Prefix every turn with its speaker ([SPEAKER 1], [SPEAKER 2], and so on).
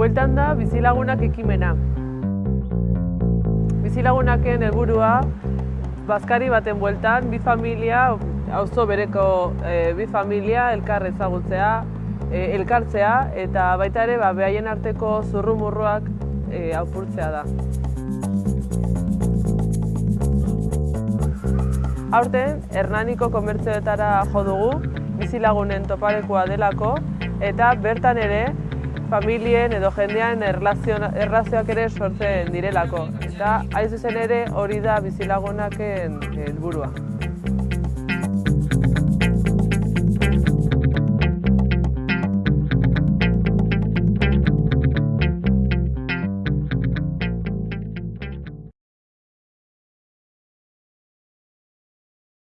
[SPEAKER 1] Bueltan da bizilagunak ekimena. Bizilagunaken helburua Bazkari baten bueltan, bi familia, auzo bereko e, bi familia elkar ezagutzea, e, elkartzea eta baita ere ba, behaien arteko zurrumurruak e, aurpurtzea da. Aurten, Hernaniko komertzioetara jo dugu, bizilagunen topalekoa delako, eta bertan ere familien edo jendean erlazioak ere sortzen direlako. Eta hain zuzen ere hori da bizilagunaken helburua.